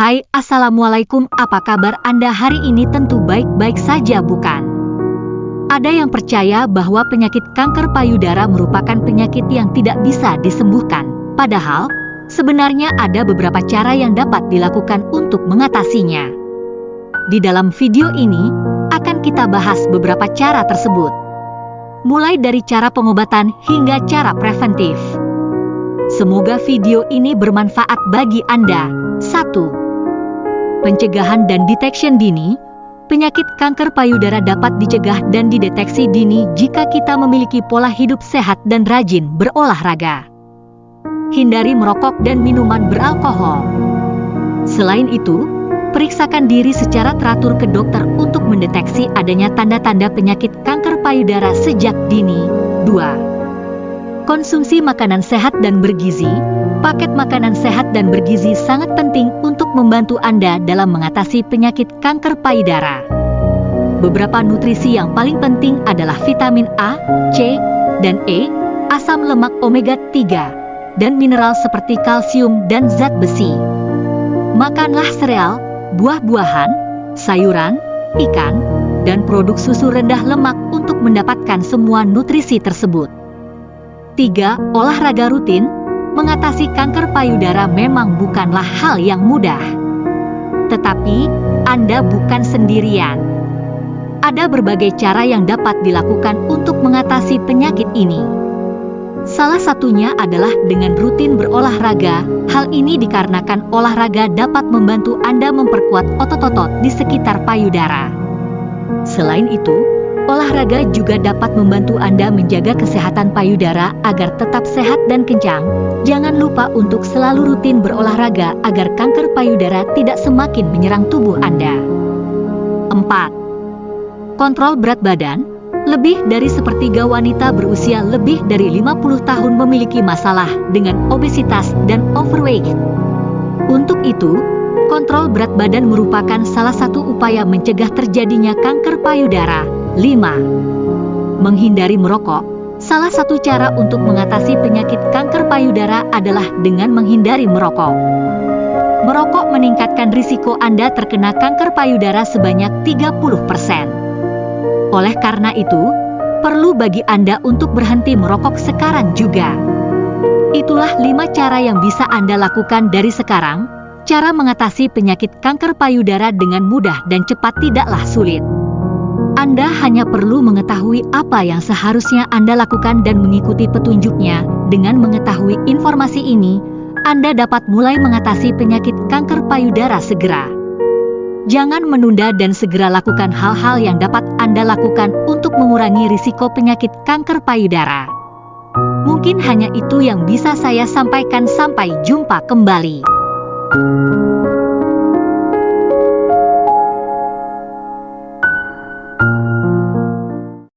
Hai, Assalamualaikum, apa kabar Anda hari ini tentu baik-baik saja bukan? Ada yang percaya bahwa penyakit kanker payudara merupakan penyakit yang tidak bisa disembuhkan. Padahal, sebenarnya ada beberapa cara yang dapat dilakukan untuk mengatasinya. Di dalam video ini, akan kita bahas beberapa cara tersebut. Mulai dari cara pengobatan hingga cara preventif. Semoga video ini bermanfaat bagi Anda. 1 pencegahan dan detection dini, penyakit kanker payudara dapat dicegah dan dideteksi dini jika kita memiliki pola hidup sehat dan rajin berolahraga. Hindari merokok dan minuman beralkohol. Selain itu, periksakan diri secara teratur ke dokter untuk mendeteksi adanya tanda-tanda penyakit kanker payudara sejak dini. 2. Konsumsi makanan sehat dan bergizi, Paket makanan sehat dan bergizi sangat penting untuk membantu Anda dalam mengatasi penyakit kanker payudara. Beberapa nutrisi yang paling penting adalah vitamin A, C, dan E, asam lemak omega 3, dan mineral seperti kalsium dan zat besi. Makanlah sereal, buah-buahan, sayuran, ikan, dan produk susu rendah lemak untuk mendapatkan semua nutrisi tersebut. 3. Olahraga rutin, mengatasi kanker payudara memang bukanlah hal yang mudah. Tetapi, Anda bukan sendirian. Ada berbagai cara yang dapat dilakukan untuk mengatasi penyakit ini. Salah satunya adalah dengan rutin berolahraga. Hal ini dikarenakan olahraga dapat membantu Anda memperkuat otot-otot di sekitar payudara. Selain itu, Olahraga juga dapat membantu Anda menjaga kesehatan payudara agar tetap sehat dan kencang. Jangan lupa untuk selalu rutin berolahraga agar kanker payudara tidak semakin menyerang tubuh Anda. 4. Kontrol berat badan lebih dari sepertiga wanita berusia lebih dari 50 tahun memiliki masalah dengan obesitas dan overweight. Untuk itu, kontrol berat badan merupakan salah satu upaya mencegah terjadinya kanker payudara. 5. Menghindari merokok. Salah satu cara untuk mengatasi penyakit kanker payudara adalah dengan menghindari merokok. Merokok meningkatkan risiko Anda terkena kanker payudara sebanyak 30%. Oleh karena itu, perlu bagi Anda untuk berhenti merokok sekarang juga. Itulah lima cara yang bisa Anda lakukan dari sekarang. Cara mengatasi penyakit kanker payudara dengan mudah dan cepat tidaklah sulit. Anda hanya perlu mengetahui apa yang seharusnya Anda lakukan dan mengikuti petunjuknya. Dengan mengetahui informasi ini, Anda dapat mulai mengatasi penyakit kanker payudara segera. Jangan menunda dan segera lakukan hal-hal yang dapat Anda lakukan untuk mengurangi risiko penyakit kanker payudara. Mungkin hanya itu yang bisa saya sampaikan. Sampai jumpa kembali.